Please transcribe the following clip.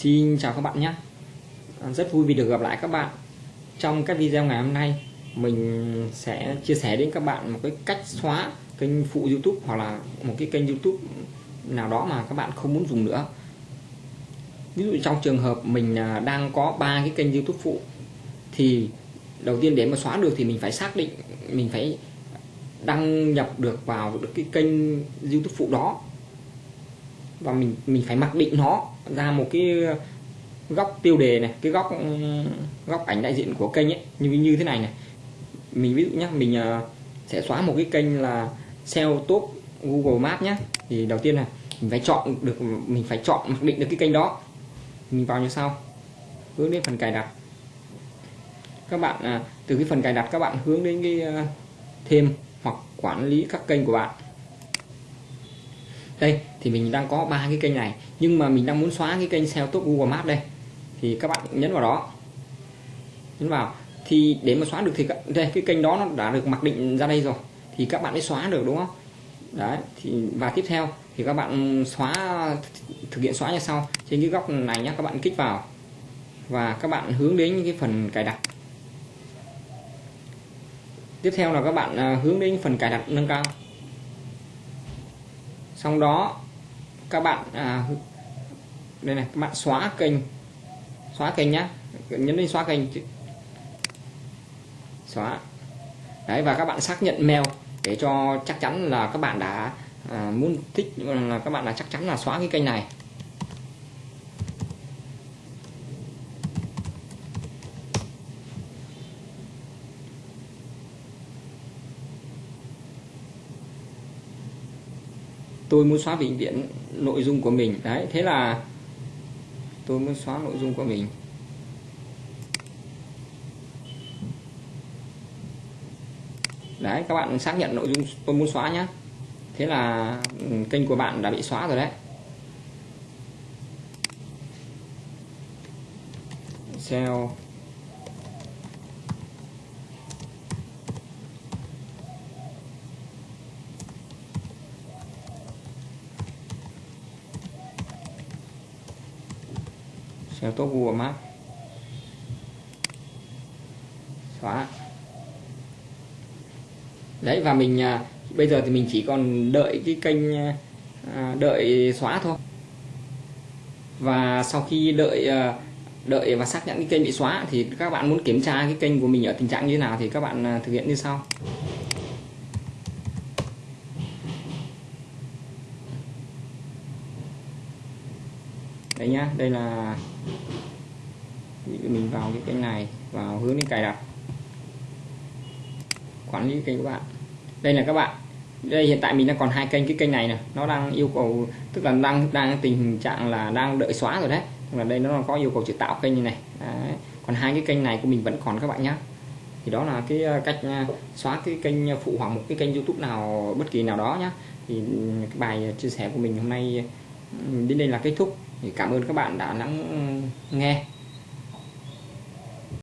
Xin chào các bạn nhé. À, rất vui vì được gặp lại các bạn. Trong các video ngày hôm nay, Mình sẽ chia sẻ đến các bạn một cái cách xóa kênh phụ youtube Hoặc là một cái kênh youtube nào đó mà các bạn không muốn dùng nữa. Ví dụ trong trường hợp mình à, đang có ba cái kênh youtube phụ, Thì đầu tiên để mà xóa được thì mình phải xác định, Mình phải đăng nhập được vào được cái kênh youtube phụ đó và mình mình phải mặc định nó ra một cái góc tiêu đề này cái góc ừ, góc ảnh đại diện của kênh ấy như như thế này này. Mình ví dụ nhé mình uh, sẽ xóa một cái kênh là SEO top Google Maps nhé thì đầu tiên là mình phải chọn được mình phải chọn mặc định được cái kênh đó. Mình vào như sau. Hướng đến phần cài đặt. Các bạn uh, từ cái phần cài đặt các bạn hướng đến cái uh, thêm hoặc quản lý các kênh của bạn đây, thì mình đang có ba cái kênh này, nhưng mà mình đang muốn xóa cái kênh SEO top Google Maps đây. Thì các bạn nhấn vào đó. Nhấn vào. Thì để mà xóa được thì đây, cái kênh đó nó đã được mặc định ra đây rồi. Thì các bạn mới xóa được, đúng không? Đấy, thì và tiếp theo, thì các bạn xóa, thực hiện xóa như sau. Trên cái góc này nhé các bạn kích vào. Và các bạn hướng đến cái phần cài đặt. Tiếp theo là các bạn à, hướng đến phần cài đặt nâng cao xong đó các bạn à, đây này các bạn xóa kênh. Xóa kênh nhá. Nhấn lên xóa kênh xóa. Đấy và các bạn xác nhận mail để cho chắc chắn là các bạn đã à, muốn thích là các bạn là chắc chắn là xóa cái kênh này. Tôi muốn xóa vĩnh viễn nội dung của mình. Đấy, thế là tôi muốn xóa nội dung của mình. Đấy, các bạn xác nhận nội dung tôi muốn xóa nhé thế là ừ, kênh của bạn đã bị xóa rồi đấy. SEO SEO top Google Maps. Xóa. Đấy và mình à, bây giờ thì mình chỉ còn đợi cái kênh à, đợi xóa thôi. Và sau khi đợi à, đợi và xác nhận cái kênh bị xóa thì các bạn muốn kiểm tra cái kênh của mình ở tình trạng như thế nào thì các bạn à, thực hiện như sau. Đây nhá, đây là mình vào cái kênh này, vào hướng đến cài đặt. Quản lý kênh của bạn. Đây là các bạn, đây hiện tại mình đang còn hai kênh, cái kênh này nè, nó đang yêu cầu, tức là đang đang tình trạng là đang đợi xóa rồi đấy. Là đây nó có yêu cầu chỉ tạo kênh như này. Đấy. còn hai cái kênh này của mình vẫn còn các bạn nhé thì đó là cái ờ, cách ờ, xóa cái kênh phụ hoặc một cái kênh youtube nào, bất kỳ nào đó nhá. Thì cái bài chia sẻ của mình hôm nay đến đây là kết thúc. Thì cảm ơn các bạn đã lắng ừ, nghe.